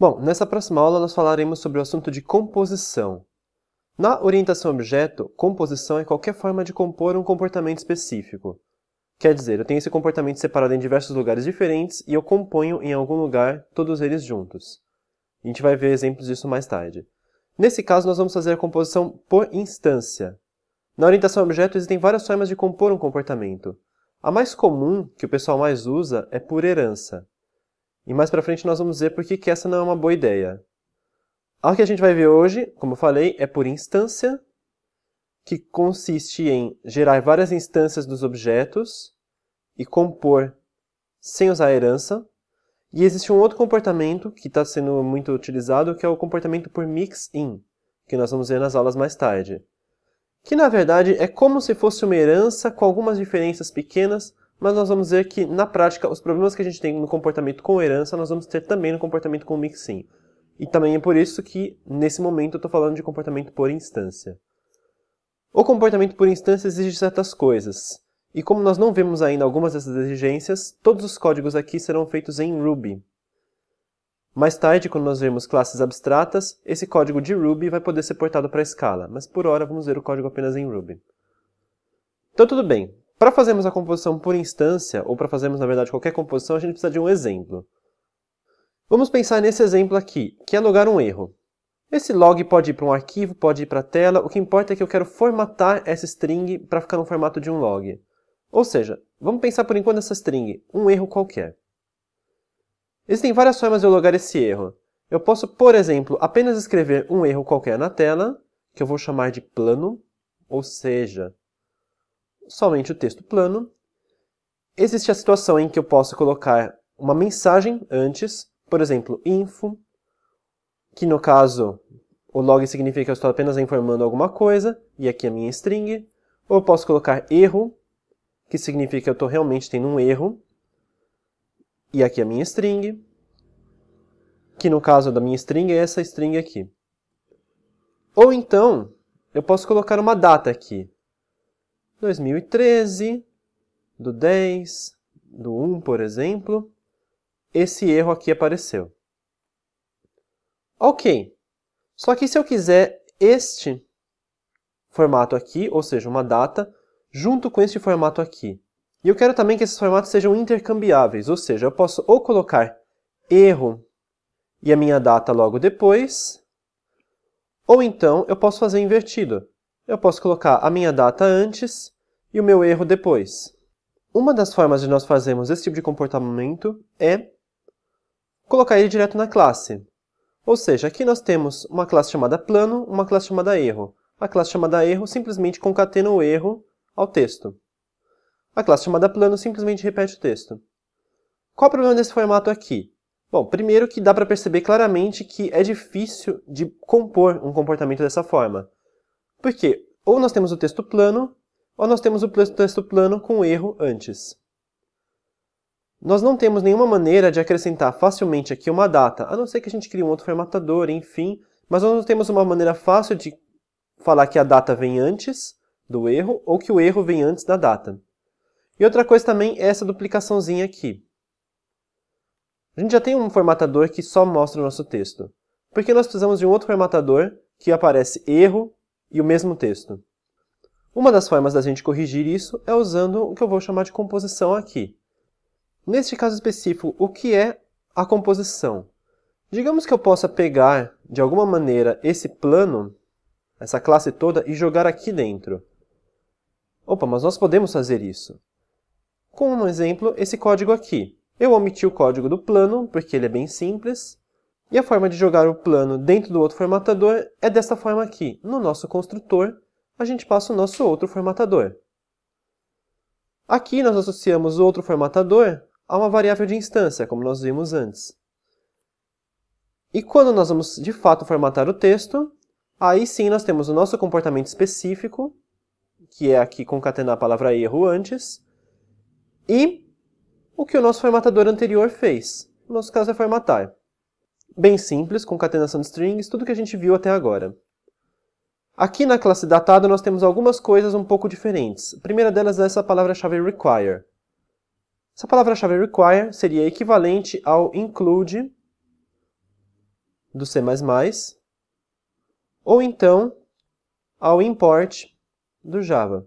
Bom, nessa próxima aula nós falaremos sobre o assunto de composição. Na orientação objeto, composição é qualquer forma de compor um comportamento específico. Quer dizer, eu tenho esse comportamento separado em diversos lugares diferentes e eu componho em algum lugar todos eles juntos. A gente vai ver exemplos disso mais tarde. Nesse caso, nós vamos fazer a composição por instância. Na orientação objeto existem várias formas de compor um comportamento. A mais comum, que o pessoal mais usa, é por herança. E mais para frente nós vamos ver por que essa não é uma boa ideia. A que a gente vai ver hoje, como eu falei, é por instância, que consiste em gerar várias instâncias dos objetos e compor sem usar a herança. E existe um outro comportamento que está sendo muito utilizado, que é o comportamento por mix-in, que nós vamos ver nas aulas mais tarde. Que, na verdade, é como se fosse uma herança com algumas diferenças pequenas, mas nós vamos ver que, na prática, os problemas que a gente tem no comportamento com herança, nós vamos ter também no comportamento com mixin. E também é por isso que, nesse momento, eu estou falando de comportamento por instância. O comportamento por instância exige certas coisas. E como nós não vemos ainda algumas dessas exigências, todos os códigos aqui serão feitos em Ruby. Mais tarde, quando nós vermos classes abstratas, esse código de Ruby vai poder ser portado para a Scala, mas por hora vamos ver o código apenas em Ruby. Então tudo bem, para fazermos a composição por instância, ou para fazermos, na verdade, qualquer composição, a gente precisa de um exemplo. Vamos pensar nesse exemplo aqui, que é logar um erro. Esse log pode ir para um arquivo, pode ir para a tela, o que importa é que eu quero formatar essa string para ficar no formato de um log. Ou seja, vamos pensar por enquanto nessa string, um erro qualquer. Existem várias formas de eu logar esse erro. Eu posso, por exemplo, apenas escrever um erro qualquer na tela, que eu vou chamar de plano, ou seja, somente o texto plano. Existe a situação em que eu posso colocar uma mensagem antes, por exemplo, info, que no caso o log significa que eu estou apenas informando alguma coisa, e aqui a minha string. Ou eu posso colocar erro, que significa que eu estou realmente tendo um erro, e aqui a minha string, que no caso da minha string é essa string aqui. Ou então, eu posso colocar uma data aqui. 2013, do 10, do 1, por exemplo, esse erro aqui apareceu. Ok, só que se eu quiser este formato aqui, ou seja, uma data, junto com este formato aqui, e eu quero também que esses formatos sejam intercambiáveis, ou seja, eu posso ou colocar erro e a minha data logo depois, ou então eu posso fazer invertido eu posso colocar a minha data antes e o meu erro depois. Uma das formas de nós fazermos esse tipo de comportamento é colocar ele direto na classe. Ou seja, aqui nós temos uma classe chamada plano, uma classe chamada erro. A classe chamada erro simplesmente concatena o erro ao texto. A classe chamada plano simplesmente repete o texto. Qual o problema desse formato aqui? Bom, primeiro que dá para perceber claramente que é difícil de compor um comportamento dessa forma. Porque ou nós temos o texto plano, ou nós temos o texto plano com erro antes. Nós não temos nenhuma maneira de acrescentar facilmente aqui uma data, a não ser que a gente crie um outro formatador, enfim, mas nós não temos uma maneira fácil de falar que a data vem antes do erro ou que o erro vem antes da data. E outra coisa também é essa duplicaçãozinha aqui. A gente já tem um formatador que só mostra o nosso texto. Porque nós precisamos de um outro formatador que aparece erro e o mesmo texto. Uma das formas da gente corrigir isso é usando o que eu vou chamar de composição aqui. Neste caso específico, o que é a composição? Digamos que eu possa pegar, de alguma maneira, esse plano, essa classe toda, e jogar aqui dentro. Opa, mas nós podemos fazer isso. Com um exemplo, esse código aqui. Eu omiti o código do plano, porque ele é bem simples, e a forma de jogar o plano dentro do outro formatador é desta forma aqui. No nosso construtor, a gente passa o nosso outro formatador. Aqui nós associamos o outro formatador a uma variável de instância, como nós vimos antes. E quando nós vamos de fato formatar o texto, aí sim nós temos o nosso comportamento específico, que é aqui concatenar a palavra erro antes, e o que o nosso formatador anterior fez. No nosso caso é formatar bem simples, concatenação de strings, tudo que a gente viu até agora. Aqui na classe datada nós temos algumas coisas um pouco diferentes. A primeira delas é essa palavra-chave require. Essa palavra-chave require seria equivalente ao include do C++, ou então ao import do Java.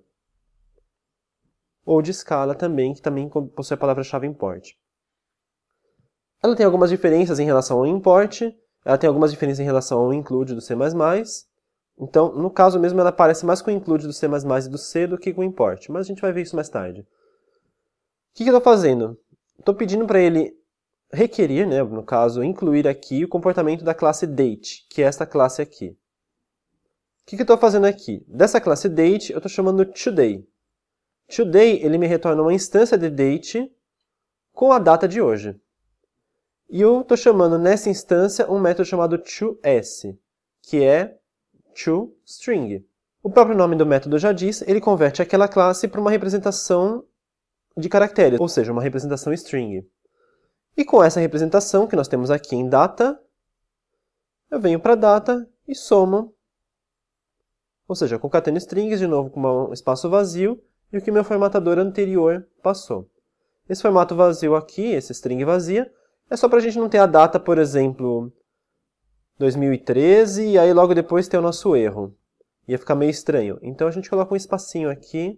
Ou de Scala também, que também possui a palavra-chave import. Ela tem algumas diferenças em relação ao import, ela tem algumas diferenças em relação ao include do C++, então, no caso mesmo, ela parece mais com o include do C++ e do C do que com o import, mas a gente vai ver isso mais tarde. O que, que eu estou fazendo? Estou pedindo para ele requerir, né, no caso, incluir aqui o comportamento da classe date, que é esta classe aqui. O que, que eu estou fazendo aqui? Dessa classe date, eu estou chamando today. Today, ele me retorna uma instância de date com a data de hoje. E eu estou chamando nessa instância um método chamado toS, que é toString. O próprio nome do método já diz, ele converte aquela classe para uma representação de caracteres, ou seja, uma representação string. E com essa representação que nós temos aqui em data, eu venho para data e somo, ou seja, concateno strings, de novo com um espaço vazio, e o que meu formatador anterior passou. Esse formato vazio aqui, esse string vazia, é só para a gente não ter a data, por exemplo, 2013, e aí logo depois ter o nosso erro. Ia ficar meio estranho. Então a gente coloca um espacinho aqui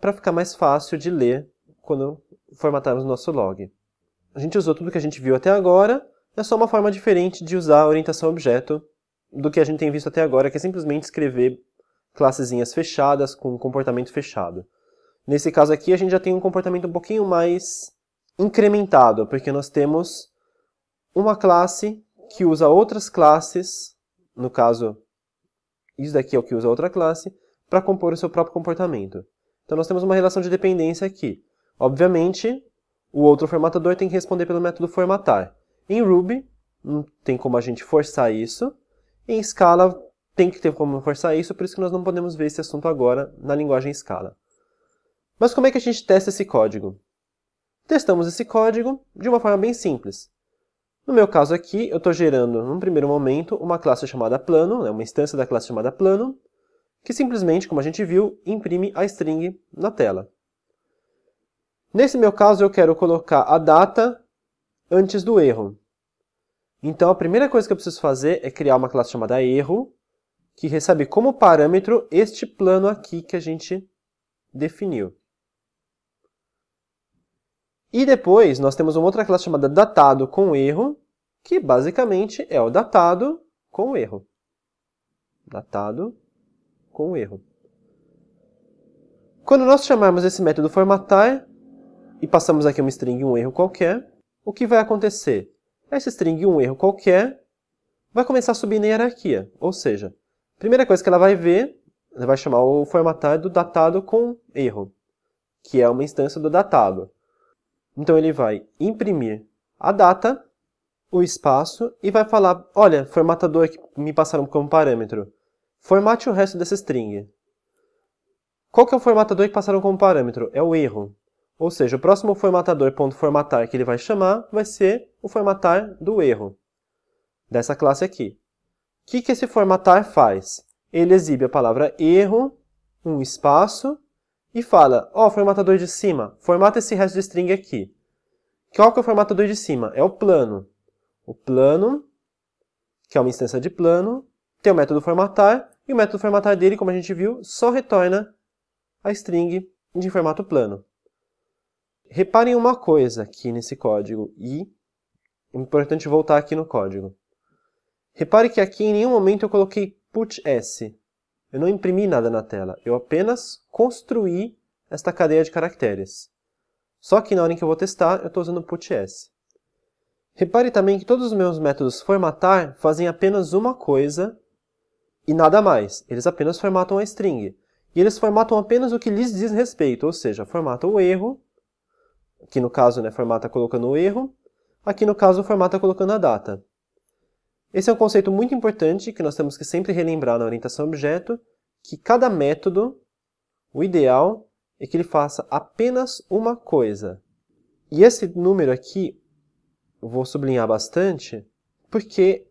para ficar mais fácil de ler quando formatarmos o nosso log. A gente usou tudo que a gente viu até agora, é só uma forma diferente de usar a orientação objeto do que a gente tem visto até agora, que é simplesmente escrever classezinhas fechadas com comportamento fechado. Nesse caso aqui, a gente já tem um comportamento um pouquinho mais incrementado, porque nós temos uma classe que usa outras classes, no caso, isso daqui é o que usa outra classe, para compor o seu próprio comportamento. Então nós temos uma relação de dependência aqui. Obviamente, o outro formatador tem que responder pelo método formatar. Em Ruby, não tem como a gente forçar isso. Em Scala, tem que ter como forçar isso, por isso que nós não podemos ver esse assunto agora na linguagem Scala. Mas como é que a gente testa esse código? Testamos esse código de uma forma bem simples. No meu caso aqui, eu estou gerando, num primeiro momento, uma classe chamada plano, né, uma instância da classe chamada plano, que simplesmente, como a gente viu, imprime a string na tela. Nesse meu caso, eu quero colocar a data antes do erro. Então, a primeira coisa que eu preciso fazer é criar uma classe chamada erro, que recebe como parâmetro este plano aqui que a gente definiu. E depois nós temos uma outra classe chamada datado com erro, que basicamente é o datado com erro. Datado com erro. Quando nós chamarmos esse método formatar e passamos aqui uma string um erro qualquer, o que vai acontecer? Essa string um erro qualquer vai começar a subir na hierarquia. Ou seja, a primeira coisa que ela vai ver, ela vai chamar o formatar do datado com erro, que é uma instância do datado. Então ele vai imprimir a data, o espaço, e vai falar, olha, formatador que me passaram como parâmetro, formate o resto dessa string. Qual que é o formatador que passaram como parâmetro? É o erro. Ou seja, o próximo formatador .formatar que ele vai chamar vai ser o formatar do erro, dessa classe aqui. O que, que esse formatar faz? Ele exibe a palavra erro, um espaço, e fala, ó, oh, formatador de cima, formata esse resto de string aqui. Qual que é o formatador de cima? É o plano. O plano, que é uma instância de plano, tem o método formatar, e o método formatar dele, como a gente viu, só retorna a string de formato plano. Reparem uma coisa aqui nesse código, e é importante voltar aqui no código. Repare que aqui em nenhum momento eu coloquei put_s. Eu não imprimi nada na tela, eu apenas construí esta cadeia de caracteres. Só que na hora em que eu vou testar, eu estou usando put_s. Repare também que todos os meus métodos formatar fazem apenas uma coisa e nada mais. Eles apenas formatam a string. E eles formatam apenas o que lhes diz respeito, ou seja, formata o erro, aqui no caso né, formata colocando o erro, aqui no caso formata colocando a data. Esse é um conceito muito importante que nós temos que sempre relembrar na orientação objeto, que cada método, o ideal é que ele faça apenas uma coisa. E esse número aqui, eu vou sublinhar bastante, porque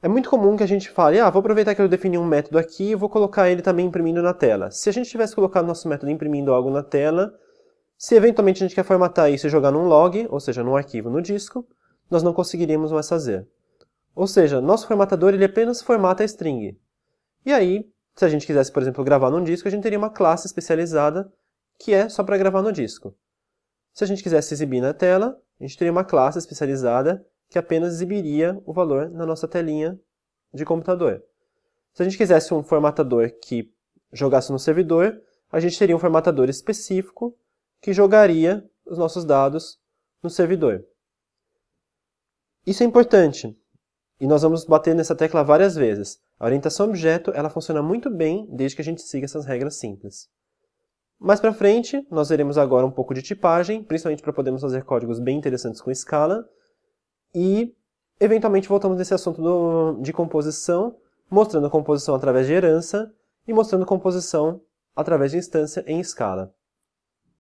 é muito comum que a gente fale, ah, vou aproveitar que eu defini um método aqui e vou colocar ele também imprimindo na tela. Se a gente tivesse colocado nosso método imprimindo algo na tela, se eventualmente a gente quer formatar isso e jogar num log, ou seja, num arquivo no disco, nós não conseguiríamos mais fazer. Ou seja, nosso formatador ele apenas formata a string. E aí, se a gente quisesse, por exemplo, gravar num disco, a gente teria uma classe especializada que é só para gravar no disco. Se a gente quisesse exibir na tela, a gente teria uma classe especializada que apenas exibiria o valor na nossa telinha de computador. Se a gente quisesse um formatador que jogasse no servidor, a gente teria um formatador específico que jogaria os nossos dados no servidor. Isso é importante, e nós vamos bater nessa tecla várias vezes. A orientação objeto ela funciona muito bem desde que a gente siga essas regras simples. Mais para frente, nós veremos agora um pouco de tipagem, principalmente para podermos fazer códigos bem interessantes com escala. E, eventualmente, voltamos nesse assunto do, de composição, mostrando composição através de herança e mostrando composição através de instância em escala.